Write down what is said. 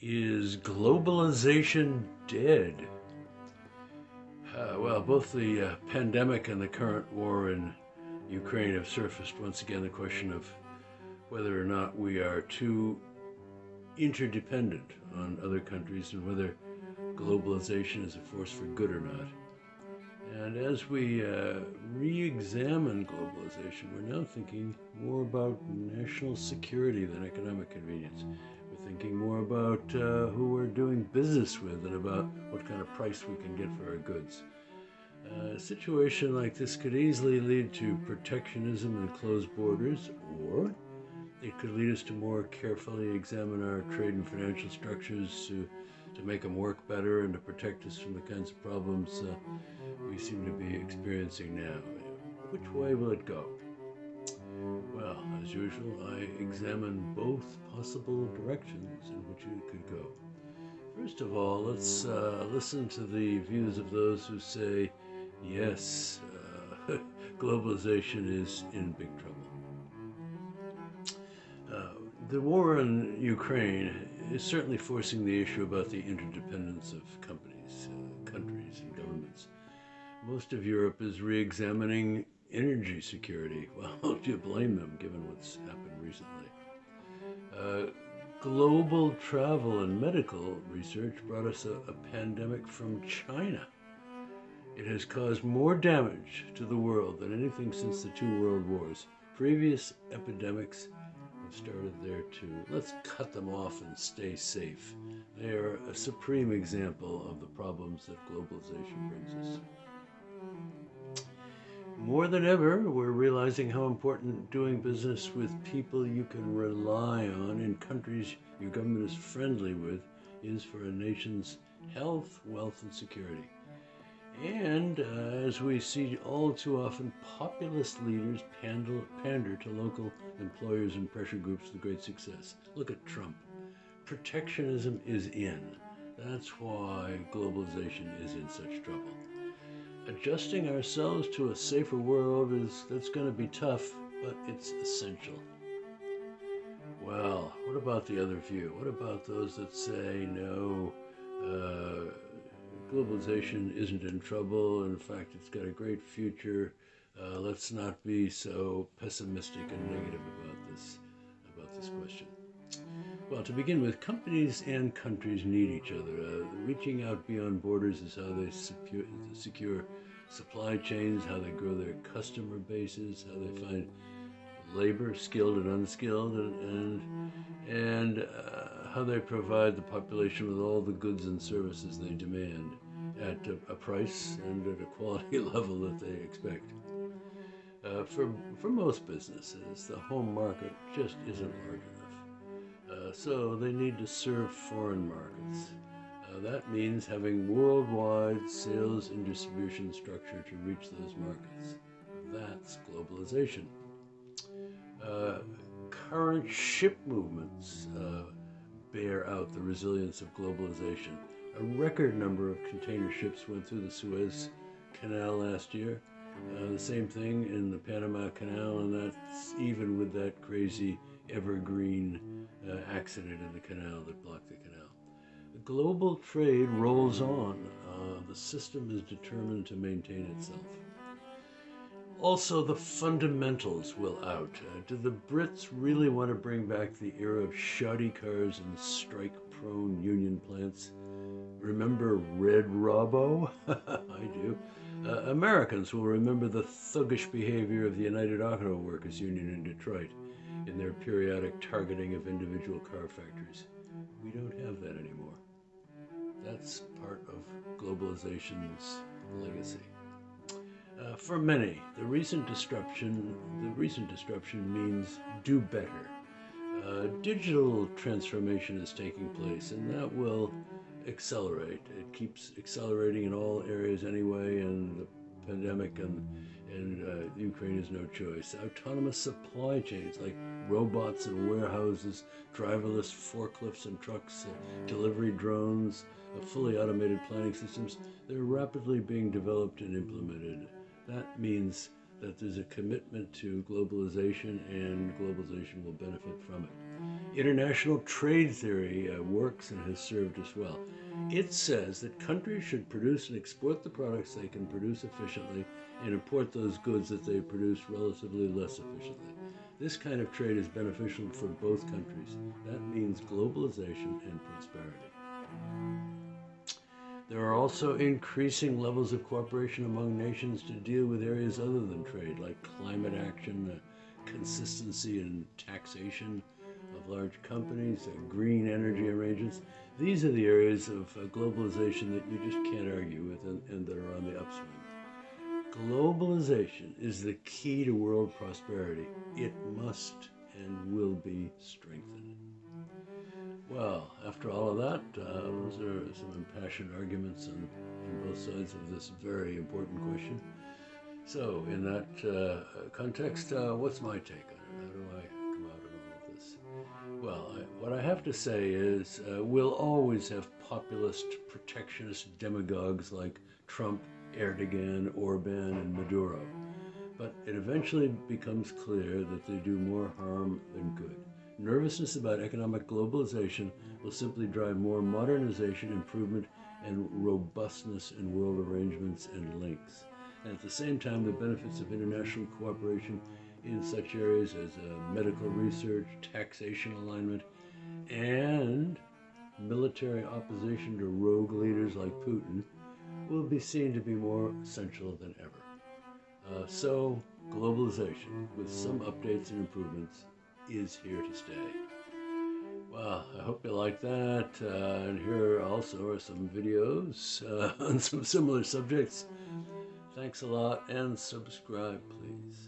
Is globalization dead? Uh, well, both the uh, pandemic and the current war in Ukraine have surfaced once again the question of whether or not we are too interdependent on other countries and whether globalization is a force for good or not. And as we uh, re examine globalization, we're now thinking more about national security than economic convenience. Thinking more about uh, who we're doing business with and about what kind of price we can get for our goods. Uh, a situation like this could easily lead to protectionism and closed borders, or it could lead us to more carefully examine our trade and financial structures to, to make them work better and to protect us from the kinds of problems uh, we seem to be experiencing now. Which way will it go? Well, as usual, I examine both possible directions in which it could go. First of all, let's uh, listen to the views of those who say, yes, uh, globalization is in big trouble. Uh, the war in Ukraine is certainly forcing the issue about the interdependence of companies, uh, countries, and governments. Most of Europe is re-examining energy security. Well, do you blame them, given what's happened recently? Uh, global travel and medical research brought us a, a pandemic from China. It has caused more damage to the world than anything since the two world wars. Previous epidemics have started there too. Let's cut them off and stay safe. They are a supreme example of the problems that globalization brings us. More than ever, we're realizing how important doing business with people you can rely on in countries your government is friendly with is for a nation's health, wealth, and security. And uh, as we see all too often, populist leaders pander, pander to local employers and pressure groups with great success. Look at Trump. Protectionism is in. That's why globalization is in such trouble adjusting ourselves to a safer world is that's going to be tough, but it's essential. Well, what about the other view? What about those that say no, uh, globalization isn't in trouble? In fact, it's got a great future. Uh, let's not be so pessimistic and negative about this about this question. Well, to begin with, companies and countries need each other. Uh, reaching out beyond borders is how they secure, secure supply chains, how they grow their customer bases, how they find labor, skilled and unskilled, and and, and uh, how they provide the population with all the goods and services they demand at a, a price and at a quality level that they expect. Uh, for, for most businesses, the home market just isn't large enough. Uh, so they need to serve foreign markets. Uh, that means having worldwide sales and distribution structure to reach those markets. That's globalization. Uh, current ship movements uh, bear out the resilience of globalization. A record number of container ships went through the Suez Canal last year. Uh, the same thing in the Panama Canal, and that's even with that crazy evergreen uh, accident in the canal that blocked the canal. Global trade rolls on. Uh, the system is determined to maintain itself. Also, the fundamentals will out. Uh, do the Brits really want to bring back the era of shoddy cars and strike-prone union plants? Remember Red Robbo? I do. Uh, Americans will remember the thuggish behavior of the United Auto Workers Union in Detroit in their periodic targeting of individual car factories. We don't have that anymore. That's part of globalization's legacy. Uh, for many, the recent disruption, the recent disruption means do better. Uh, digital transformation is taking place, and that will accelerate. It keeps accelerating in all areas anyway, and the pandemic and and uh, Ukraine has no choice. Autonomous supply chains like robots and warehouses, driverless forklifts and trucks, uh, delivery drones, uh, fully automated planning systems, they're rapidly being developed and implemented. That means that there's a commitment to globalization and globalization will benefit from it. International trade theory uh, works and has served us well. It says that countries should produce and export the products they can produce efficiently and import those goods that they produce relatively less efficiently. This kind of trade is beneficial for both countries. That means globalization and prosperity. There are also increasing levels of cooperation among nations to deal with areas other than trade, like climate action, uh, consistency in taxation large companies, uh, green energy arrangements. These are the areas of uh, globalization that you just can't argue with and, and that are on the upswing. Globalization is the key to world prosperity. It must and will be strengthened. Well, after all of that, uh, those are some impassioned arguments on, on, both sides of this very important question. So, in that uh, context, uh, what's my take on it? How do I Well, I, what I have to say is uh, we'll always have populist, protectionist demagogues like Trump, Erdogan, Orban, and Maduro. But it eventually becomes clear that they do more harm than good. Nervousness about economic globalization will simply drive more modernization, improvement, and robustness in world arrangements and links. And at the same time, the benefits of international cooperation in such areas as uh, medical research, taxation alignment, and military opposition to rogue leaders like Putin will be seen to be more essential than ever. Uh, so, globalization, with some updates and improvements, is here to stay. Well, I hope you like that. Uh, and here also are some videos uh, on some similar subjects. Thanks a lot and subscribe, please.